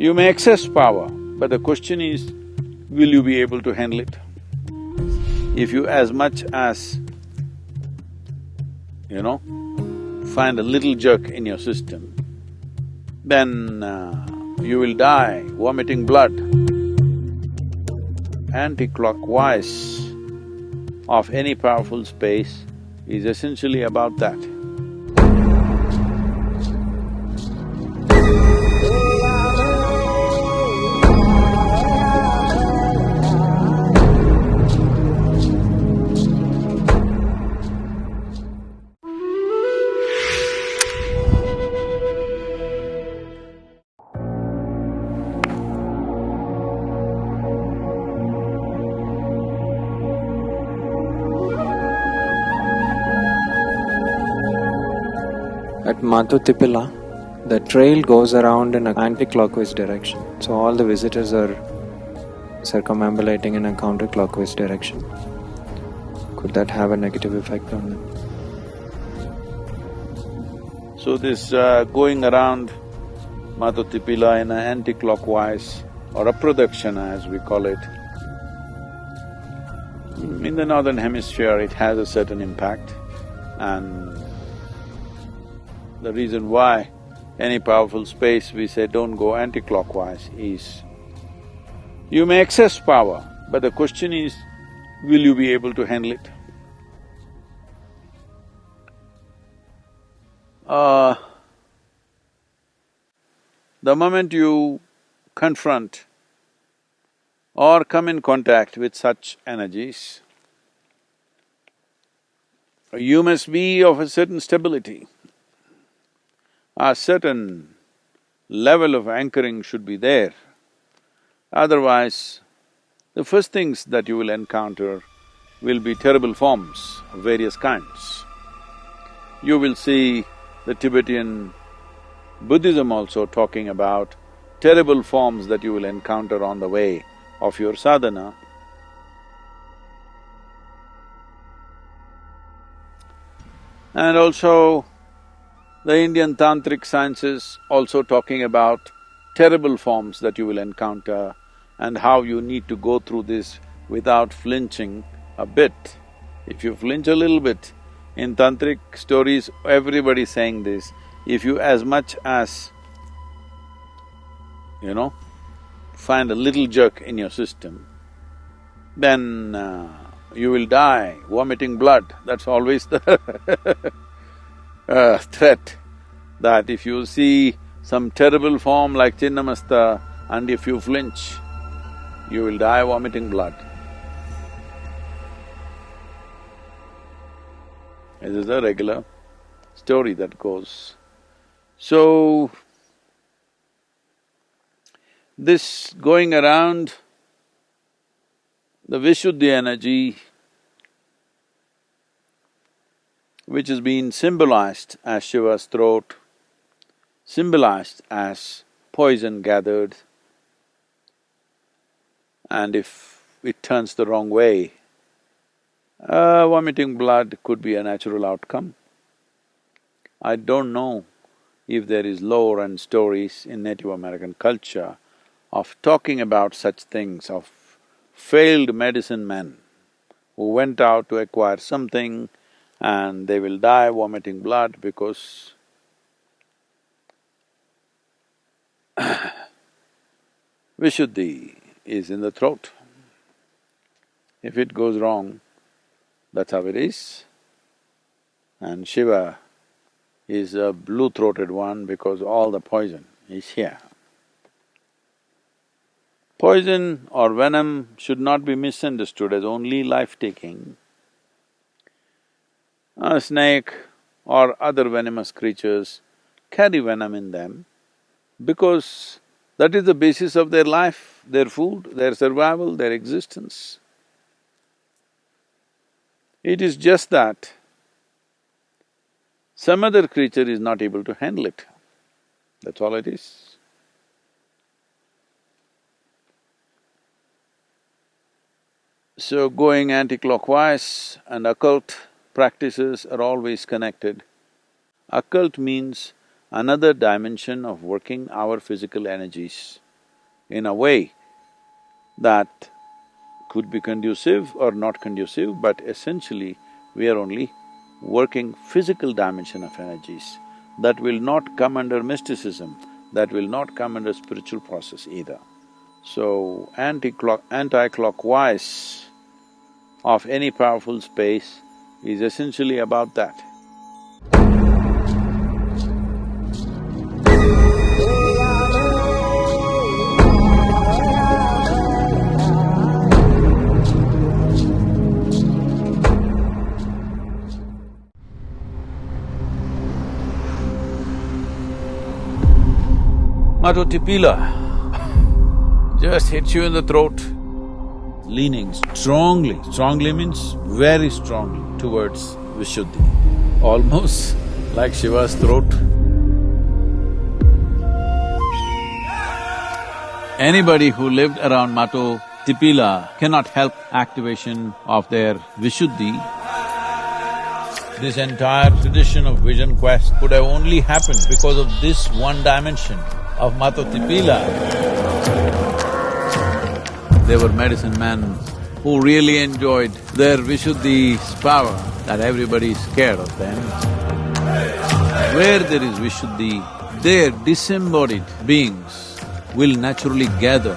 You may access power, but the question is, will you be able to handle it? If you as much as, you know, find a little jerk in your system, then uh, you will die vomiting blood. Anti-clockwise of any powerful space is essentially about that. At Mato Tipila, the trail goes around in an anti-clockwise direction. So all the visitors are circumambulating in a counterclockwise direction. Could that have a negative effect on them? So this uh, going around Mato Tipila in an anti-clockwise or a pradakshina as we call it, in the northern hemisphere it has a certain impact and the reason why any powerful space we say don't go anti-clockwise is you may access power, but the question is, will you be able to handle it? Uh, the moment you confront or come in contact with such energies, you must be of a certain stability a certain level of anchoring should be there. Otherwise, the first things that you will encounter will be terrible forms of various kinds. You will see the Tibetan Buddhism also talking about terrible forms that you will encounter on the way of your sadhana. And also, the Indian tantric sciences also talking about terrible forms that you will encounter and how you need to go through this without flinching a bit. If you flinch a little bit, in tantric stories, everybody saying this, if you as much as, you know, find a little jerk in your system, then uh, you will die vomiting blood, that's always the uh, threat that if you see some terrible form like Chinnamasta and if you flinch, you will die vomiting blood. This is a regular story that goes. So, this going around the Vishuddhi energy which has been symbolized as Shiva's throat, symbolized as poison gathered, and if it turns the wrong way, uh, vomiting blood could be a natural outcome. I don't know if there is lore and stories in Native American culture of talking about such things, of failed medicine men who went out to acquire something and they will die vomiting blood because Vishuddhi is in the throat. If it goes wrong, that's how it is. And Shiva is a blue-throated one because all the poison is here. Poison or venom should not be misunderstood as only life-taking a snake or other venomous creatures carry venom in them because that is the basis of their life, their food, their survival, their existence. It is just that some other creature is not able to handle it, that's all it is. So going anti-clockwise and occult practices are always connected. Occult means another dimension of working our physical energies in a way that could be conducive or not conducive, but essentially we are only working physical dimension of energies that will not come under mysticism, that will not come under spiritual process either. So, anti-clock… anti-clockwise of any powerful space is essentially about that. Mato Tipila just hits you in the throat, leaning strongly, strongly means very strongly towards Vishuddhi, almost like Shiva's throat. Anybody who lived around Mato Tipila cannot help activation of their Vishuddhi. This entire tradition of vision quest could have only happened because of this one dimension of Mato Tipila. They were medicine men who really enjoyed their Vishuddhi's power, that everybody is scared of them. Where there is Vishuddhi, their disembodied beings will naturally gather